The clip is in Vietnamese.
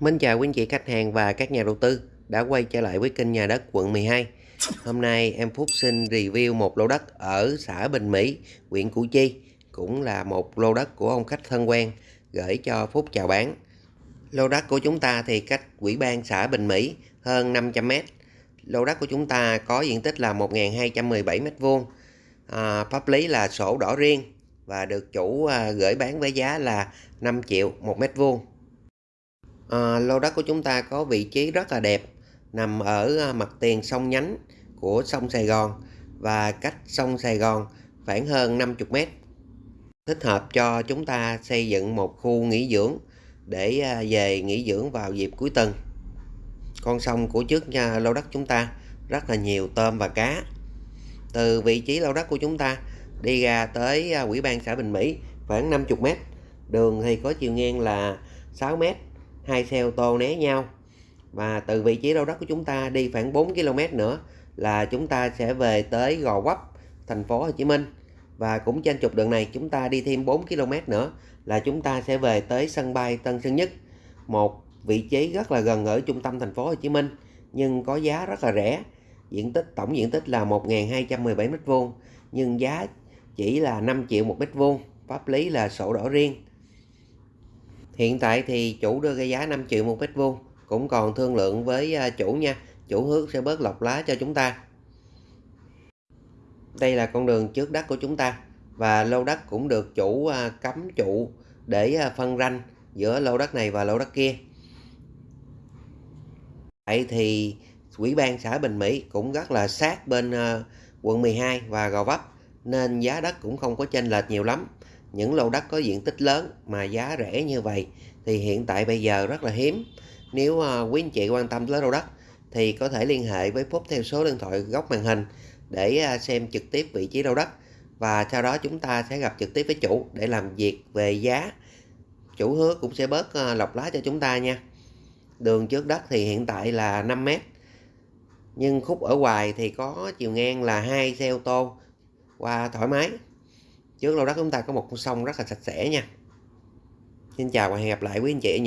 Mến chào quý anh chị khách hàng và các nhà đầu tư đã quay trở lại với kênh nhà đất quận 12. Hôm nay em Phúc xin review một lô đất ở xã Bình Mỹ, huyện Củ Chi, cũng là một lô đất của ông khách thân quen gửi cho Phúc chào bán. Lô đất của chúng ta thì cách quỹ ban xã Bình Mỹ hơn 500m. Lô đất của chúng ta có diện tích là 1.217m2. À, pháp lý là sổ đỏ riêng và được chủ à, gửi bán với giá là 5 triệu một mét vuông à, lô đất của chúng ta có vị trí rất là đẹp nằm ở ờ, mặt tiền sông nhánh của sông Sài Gòn và cách sông Sài Gòn khoảng hơn 50 mét. Thích hợp cho chúng ta xây dựng một khu nghỉ dưỡng để ờ, về nghỉ dưỡng vào dịp cuối tuần. Con sông của trước nhà lô đất chúng ta rất là nhiều tôm và cá. Từ vị trí lô đất của chúng ta đi ra tới quỹ ban xã Bình Mỹ khoảng 50 mét. Đường thì có chiều ngang là 6 mét hai xe ô tô né nhau. Và từ vị trí đâu đất của chúng ta đi khoảng 4 km nữa là chúng ta sẽ về tới Gò Vấp, thành phố Hồ Chí Minh. Và cũng trên trục đường này chúng ta đi thêm 4 km nữa là chúng ta sẽ về tới sân bay Tân Sơn Nhất, một vị trí rất là gần ở trung tâm thành phố Hồ Chí Minh, nhưng có giá rất là rẻ. Diện tích, tổng diện tích là 1.217 m2 nhưng giá chỉ là 5 triệu một mét vuông, pháp lý là sổ đỏ riêng. Hiện tại thì chủ đưa ra giá 5 triệu một mét vuông, cũng còn thương lượng với à, chủ nha. Chủ hứa sẽ bớt lọc lá cho chúng ta. Đây là con đường trước đất của chúng ta, và lô đất cũng được chủ à, cấm trụ để à, phân ranh giữa lô đất này và lô đất kia. Vậy thì quỹ ban xã Bình Mỹ cũng rất là sát bên quận 12 và Gò Vấp, nên giá đất cũng không có chênh lệch nhiều lắm những lô đất có diện tích lớn mà giá rẻ như vậy thì hiện tại bây giờ rất là hiếm. Nếu uh, quý anh chị quan tâm tới lô đất thì có thể liên hệ với Phúc theo số điện thoại góc màn hình để uh, xem trực tiếp vị trí lô đất và sau đó chúng ta sẽ gặp trực tiếp với chủ để làm việc về giá. Chủ hứa cũng sẽ bớt uh, lọc lá cho chúng ta nha. Đường trước đất thì hiện tại là 5 mét nhưng khúc ở ngoài thì có chiều ngang là hai xe ô tô qua thoải mái trước lô đất chúng ta có một con sông rất là sạch sẽ nha. Xin chào và hẹn gặp lại quý anh chị ở những